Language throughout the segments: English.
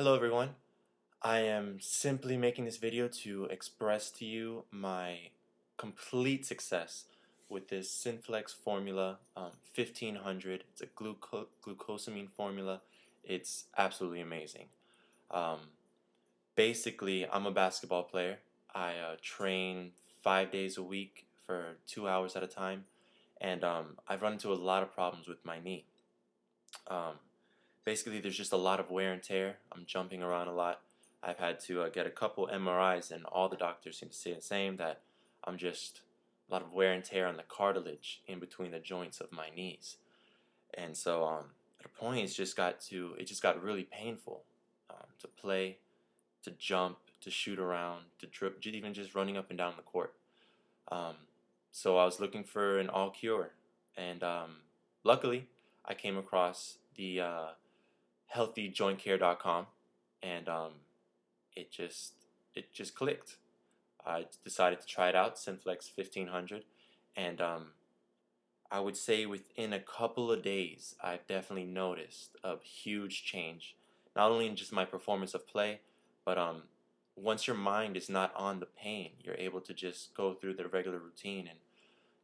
Hello everyone. I am simply making this video to express to you my complete success with this Synflex formula um, 1500. It's a gluco glucosamine formula. It's absolutely amazing. Um, basically, I'm a basketball player. I uh, train five days a week for two hours at a time and um, I've run into a lot of problems with my knee. Basically there's just a lot of wear and tear. I'm jumping around a lot. I've had to uh, get a couple MRIs and all the doctors seem to say the same that I'm just a lot of wear and tear on the cartilage in between the joints of my knees. And so um, at a point it's just got to it just got really painful um, to play, to jump, to shoot around, to trip, even just running up and down the court. Um, so I was looking for an all cure, and um, luckily I came across the uh, healthyjointcare.com and um, it just it just clicked. I decided to try it out, Synflex 1500, and um, I would say within a couple of days, I've definitely noticed a huge change, not only in just my performance of play, but um, once your mind is not on the pain, you're able to just go through the regular routine and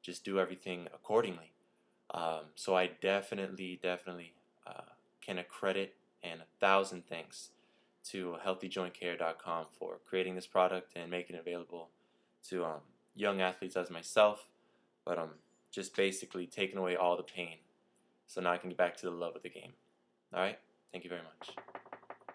just do everything accordingly. Um, so I definitely, definitely uh, can accredit thousand thanks to healthyjointcare.com for creating this product and making it available to um, young athletes as myself, but um, just basically taking away all the pain so now I can get back to the love of the game. All right? Thank you very much.